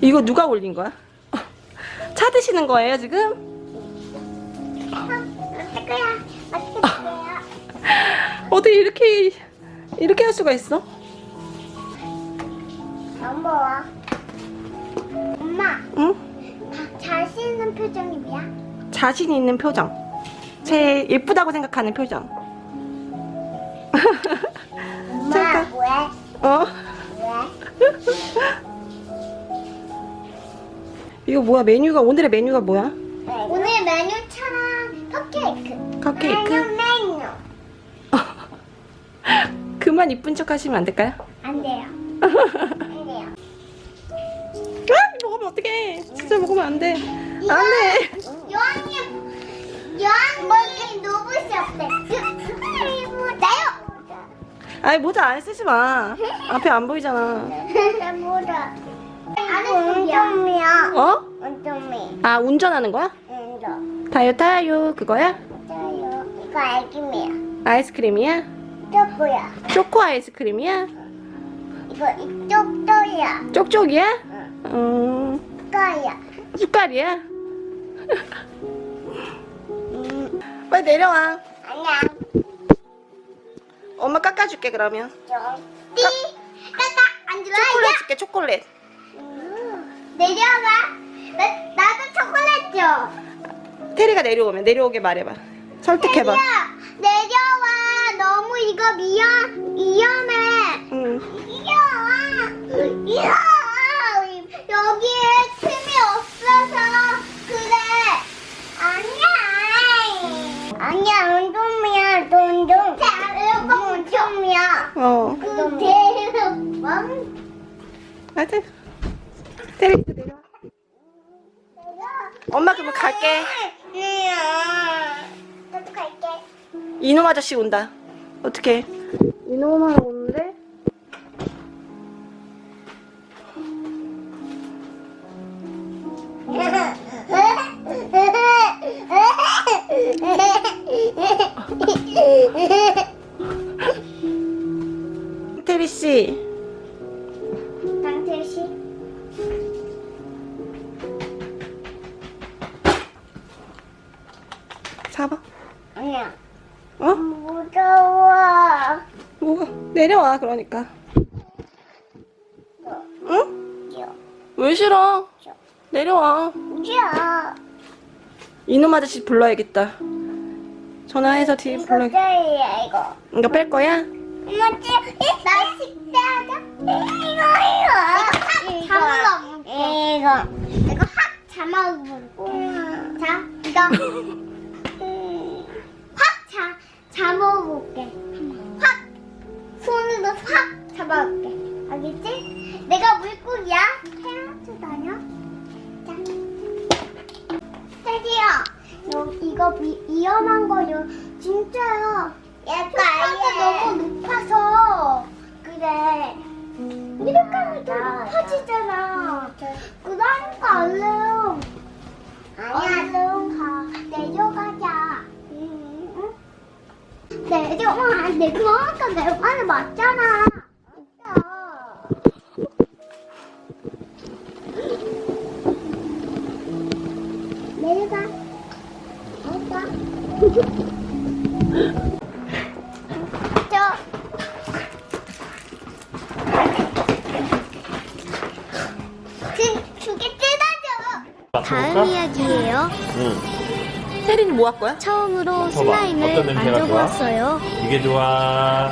이거 누가 올린 거야? 차 드시는 거예요 지금? 어떡할 거야? 어떻게 될 거야? 어떻게 이렇게 이렇게 할 수가 있어? 엄마 엄마 응? 자- 자신 있는 표정이 뭐야? 자신 있는 표정. 제 예쁘다고 생각하는 표정. 엄마 잠깐. 왜? 어? 왜? 이거 뭐야? 메뉴가 오늘의 메뉴가 뭐야? 오늘 메뉴처럼 컵케이크 컵케이크? 메뉴 메뉴 그만 이쁜 척 하시면 안 될까요? 안 돼요 안 돼요 아, 먹으면 어떡해. 진짜 먹으면 안 돼. 안 돼. 요한이 요한이 누구시 없대 나요 아이, 모자 안 쓰지 마. 앞에 안 보이잖아. 뭐라 운동이야 어? 운동이 아, 운전하는 거야? 운동 타요, 타요. 그거야? 저요 이거 알기미야 아이스크림이야? 쪼꼬야 초코 아이스크림이야? 이거 이쪽 또야 쪽쪽이야? 응 음, 거야 숟갈이야? 음 빨리 내려와. 아니야 엄마 깎아줄게, 그러면. 좀띠 따따 앉으라 초콜릿 줄게, 초콜릿. 음, 내려가 나, 나도 초콜릿 줘. 테리가 내려오면 내려오게 말해봐. 설득해봐. 내려, 내려와. 너무 이거 위험 위험해. 응. 이겨와 이겨 여기에 틈이 없어서 그래. 아니야. 아니야 운동이야 운동. 이거 운동이야. 어. 그 대왕 맞아. 테리 이제 내려와. 엄마 그러면 갈게. 나도 갈게 이놈 아저씨 온다. 어떻게? 이놈아 오는데? 테리 씨. 잡아. 아니야 어? 무서워 뭐가? 내려와 그러니까. 응? 줘. 왜 싫어? 줘. 내려와. 줘. 이놈 아저씨 불러야겠다. 전화해서 뒤에 이거 불러. 떼야 이거 이거 뺄 거야? 뭐지? 나 식대하자 이거 이거 잠을 이거 이거 확 잠아보고 자 이거 잠아볼게. 확 손으로 확 잡아볼게. 알겠지? 내가 물고기야. 헤엄쳐 다녀. 자. 테디야 요, 이거 위, 위험한 거요. 진짜요. 약간 너무 높아서. 그래. 이렇게 하면 더 높아지잖아 내려와 내 그러니까 내 말을 맞잖아 내려가 두개. 다음 이야기예요. 응. 테리는 뭐할 거야? 처음으로 어떤 슬라임을? 만져보았어요. 이게 좋아.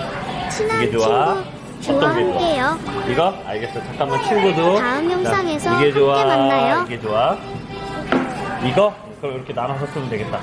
친한 이게 좋아? 친구 좋아? 함께요. 이거? 알겠어. 잠깐만 친구도. 다음 영상에서 이게 좋아. 함께 만나요. 이게 좋아. 이거? 그럼 이렇게 나눠서 쓰면 되겠다.